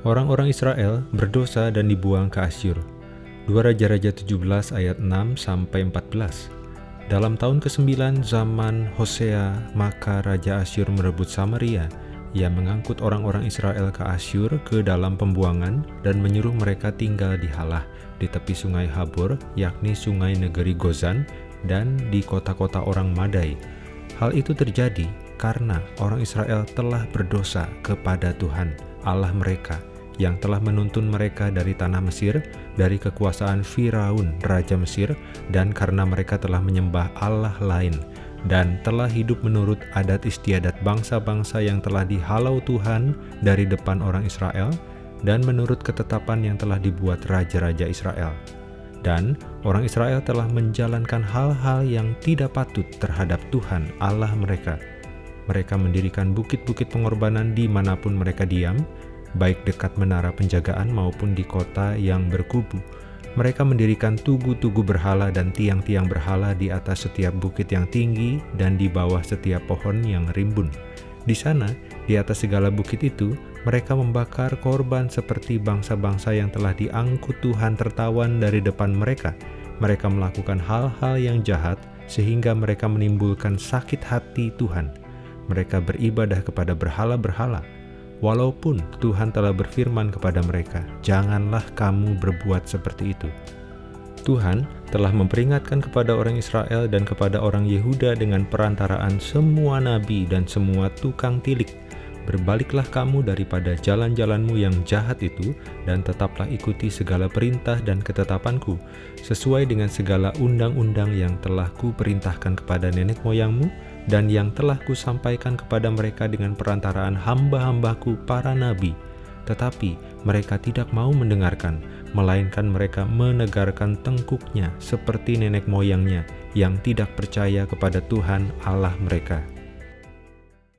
Orang-orang Israel berdosa dan dibuang ke Asyur. 2 Raja-Raja 17 ayat 6 sampai 14. Dalam tahun ke-9 zaman Hosea, maka Raja Asyur merebut Samaria. Ia mengangkut orang-orang Israel ke Asyur ke dalam pembuangan dan menyuruh mereka tinggal di Halah, di tepi sungai Habor, yakni sungai negeri Gozan, dan di kota-kota orang Madai. Hal itu terjadi karena orang Israel telah berdosa kepada Tuhan, Allah mereka, yang telah menuntun mereka dari tanah Mesir, dari kekuasaan Firaun, Raja Mesir, dan karena mereka telah menyembah Allah lain, dan telah hidup menurut adat istiadat bangsa-bangsa yang telah dihalau Tuhan dari depan orang Israel, dan menurut ketetapan yang telah dibuat raja-raja Israel. Dan orang Israel telah menjalankan hal-hal yang tidak patut terhadap Tuhan Allah mereka. Mereka mendirikan bukit-bukit pengorbanan di mana pun mereka diam, baik dekat menara penjagaan maupun di kota yang berkubu. Mereka mendirikan tugu-tugu berhala dan tiang-tiang berhala di atas setiap bukit yang tinggi dan di bawah setiap pohon yang rimbun. Di sana, di atas segala bukit itu, mereka membakar korban seperti bangsa-bangsa yang telah diangkut Tuhan tertawan dari depan mereka. Mereka melakukan hal-hal yang jahat sehingga mereka menimbulkan sakit hati Tuhan. Mereka beribadah kepada berhala-berhala, Walaupun Tuhan telah berfirman kepada mereka, "Janganlah kamu berbuat seperti itu." Tuhan telah memperingatkan kepada orang Israel dan kepada orang Yehuda dengan perantaraan semua nabi dan semua tukang tilik, "Berbaliklah kamu daripada jalan-jalanmu yang jahat itu, dan tetaplah ikuti segala perintah dan ketetapanku, sesuai dengan segala undang-undang yang telah kuperintahkan kepada nenek moyangmu, dan yang telah kusampaikan kepada mereka dengan perantaraan hamba-hambaku para nabi. Tetapi mereka tidak mau mendengarkan, melainkan mereka menegarkan tengkuknya seperti nenek moyangnya yang tidak percaya kepada Tuhan Allah mereka.